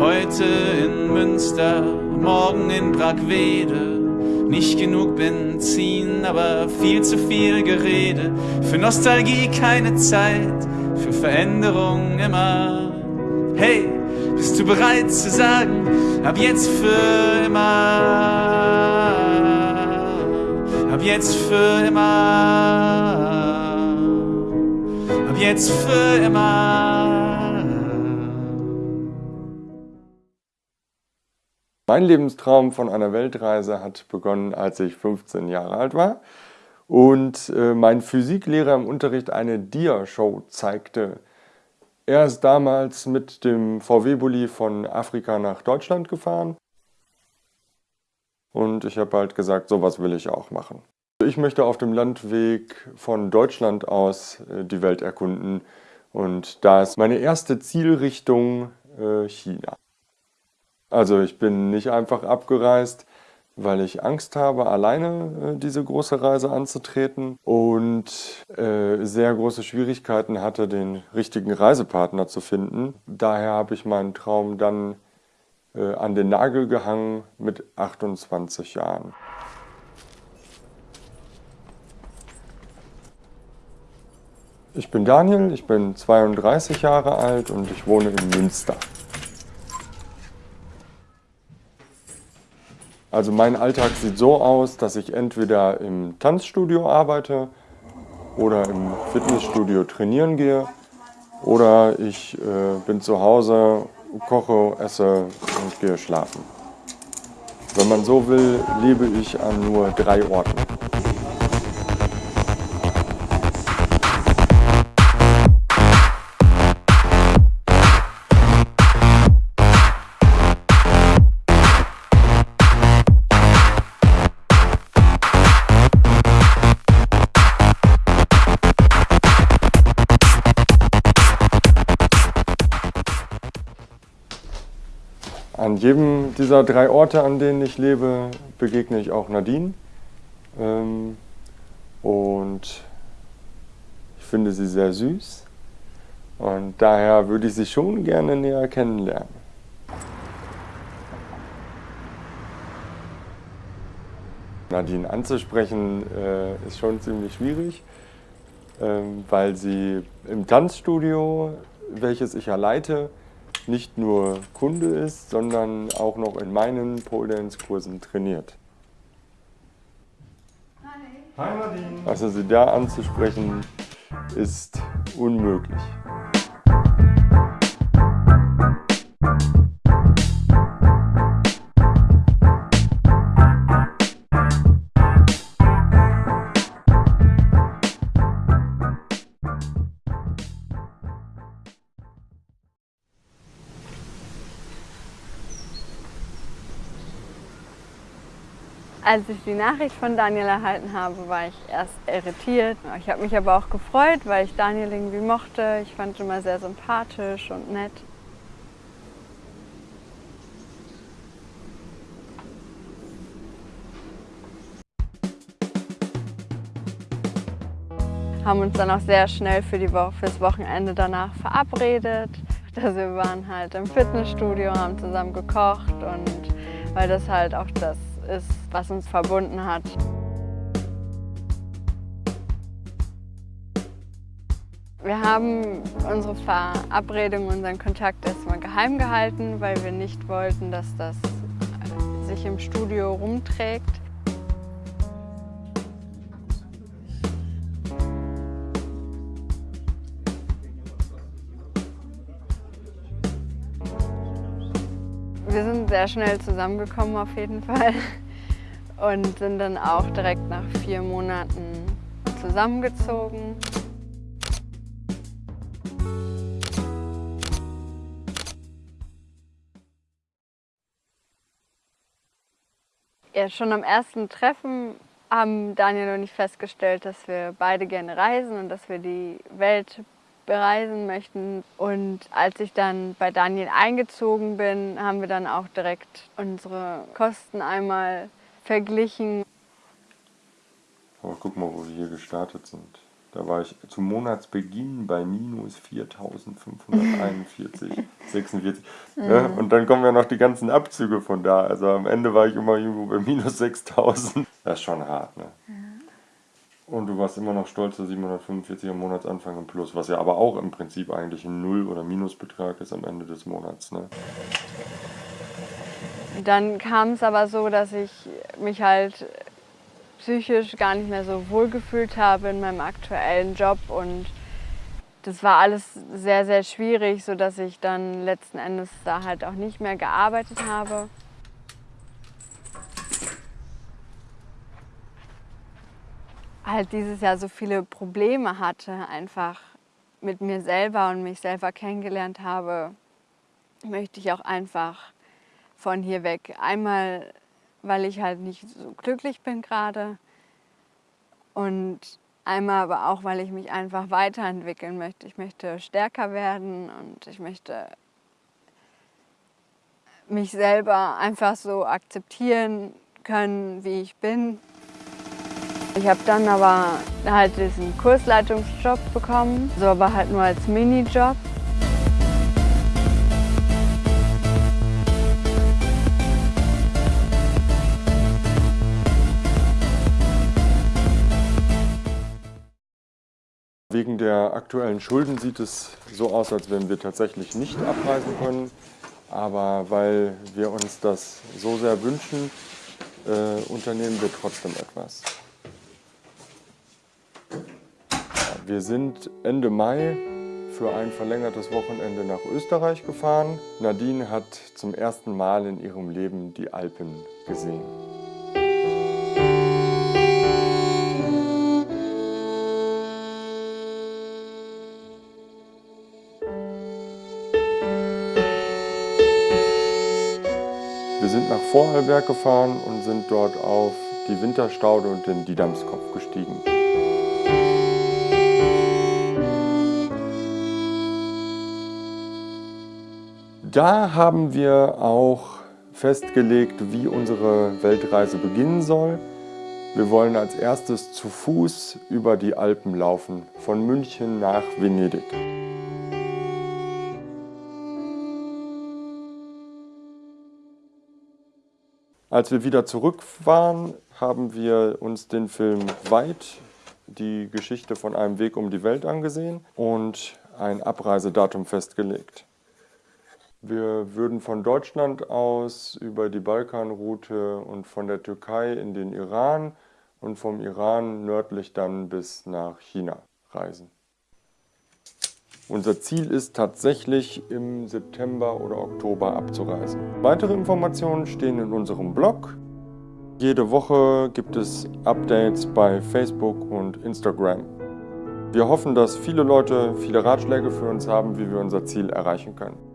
Heute in Münster, morgen in Brackwede. Nicht genug Benzin, aber viel zu viel Gerede. Für Nostalgie keine Zeit, für Veränderung immer. Hey, bist du bereit zu sagen, ab jetzt für immer? Ab jetzt für immer. Ab jetzt für immer. Mein Lebenstraum von einer Weltreise hat begonnen, als ich 15 Jahre alt war und äh, mein Physiklehrer im Unterricht eine Dia-Show zeigte. Er ist damals mit dem VW-Bully von Afrika nach Deutschland gefahren und ich habe halt gesagt, sowas will ich auch machen. Ich möchte auf dem Landweg von Deutschland aus äh, die Welt erkunden und da ist meine erste Zielrichtung äh, China. Also ich bin nicht einfach abgereist, weil ich Angst habe, alleine äh, diese große Reise anzutreten und äh, sehr große Schwierigkeiten hatte, den richtigen Reisepartner zu finden. Daher habe ich meinen Traum dann äh, an den Nagel gehangen mit 28 Jahren. Ich bin Daniel, ich bin 32 Jahre alt und ich wohne in Münster. Also mein Alltag sieht so aus, dass ich entweder im Tanzstudio arbeite oder im Fitnessstudio trainieren gehe oder ich äh, bin zu Hause, koche, esse und gehe schlafen. Wenn man so will, lebe ich an nur drei Orten. An jedem dieser drei Orte, an denen ich lebe, begegne ich auch Nadine. Ähm, und ich finde sie sehr süß. Und daher würde ich sie schon gerne näher kennenlernen. Nadine anzusprechen äh, ist schon ziemlich schwierig, ähm, weil sie im Tanzstudio, welches ich ja leite, nicht nur Kunde ist, sondern auch noch in meinen Pole Dance Kursen trainiert. Hi Nadine. Also sie da anzusprechen ist unmöglich. Als ich die Nachricht von Daniel erhalten habe, war ich erst irritiert. Ich habe mich aber auch gefreut, weil ich Daniel irgendwie mochte. Ich fand ihn immer sehr sympathisch und nett. Haben uns dann auch sehr schnell für die Woche, fürs Wochenende danach verabredet. Also wir waren halt im Fitnessstudio, haben zusammen gekocht und weil das halt auch das ist, was uns verbunden hat. Wir haben unsere Verabredung, unseren Kontakt erstmal geheim gehalten, weil wir nicht wollten, dass das äh, sich im Studio rumträgt. Wir sind sehr schnell zusammengekommen auf jeden Fall und sind dann auch direkt nach vier Monaten zusammengezogen. Ja, schon am ersten Treffen haben Daniel und ich festgestellt, dass wir beide gerne reisen und dass wir die Welt bereisen möchten. Und als ich dann bei Daniel eingezogen bin, haben wir dann auch direkt unsere Kosten einmal verglichen. Aber guck mal, wo wir hier gestartet sind. Da war ich zum Monatsbeginn bei minus 4.541, 46. Ja, und dann kommen ja noch die ganzen Abzüge von da. Also am Ende war ich immer irgendwo bei minus 6.000. Das ist schon hart, ne? Und du warst immer noch stolz, dass 745 am Monatsanfang im Plus, was ja aber auch im Prinzip eigentlich ein Null- oder Minusbetrag ist am Ende des Monats. Ne? Dann kam es aber so, dass ich mich halt psychisch gar nicht mehr so wohl gefühlt habe in meinem aktuellen Job und das war alles sehr, sehr schwierig, sodass ich dann letzten Endes da halt auch nicht mehr gearbeitet habe. Halt dieses Jahr so viele Probleme hatte, einfach mit mir selber und mich selber kennengelernt habe, möchte ich auch einfach von hier weg. Einmal, weil ich halt nicht so glücklich bin gerade und einmal aber auch, weil ich mich einfach weiterentwickeln möchte. Ich möchte stärker werden und ich möchte mich selber einfach so akzeptieren können, wie ich bin. Ich habe dann aber halt diesen Kursleitungsjob bekommen, so aber halt nur als Minijob. Wegen der aktuellen Schulden sieht es so aus, als wenn wir tatsächlich nicht abreisen können. Aber weil wir uns das so sehr wünschen, äh, unternehmen wir trotzdem etwas. Wir sind Ende Mai für ein verlängertes Wochenende nach Österreich gefahren. Nadine hat zum ersten Mal in ihrem Leben die Alpen gesehen. Wir sind nach Vorarlberg gefahren und sind dort auf die Winterstaude und den Didamskopf gestiegen. Da haben wir auch festgelegt, wie unsere Weltreise beginnen soll. Wir wollen als erstes zu Fuß über die Alpen laufen, von München nach Venedig. Als wir wieder zurück waren, haben wir uns den Film Weit, die Geschichte von einem Weg um die Welt angesehen und ein Abreisedatum festgelegt. Wir würden von Deutschland aus über die Balkanroute und von der Türkei in den Iran und vom Iran nördlich dann bis nach China reisen. Unser Ziel ist tatsächlich im September oder Oktober abzureisen. Weitere Informationen stehen in unserem Blog. Jede Woche gibt es Updates bei Facebook und Instagram. Wir hoffen, dass viele Leute viele Ratschläge für uns haben, wie wir unser Ziel erreichen können.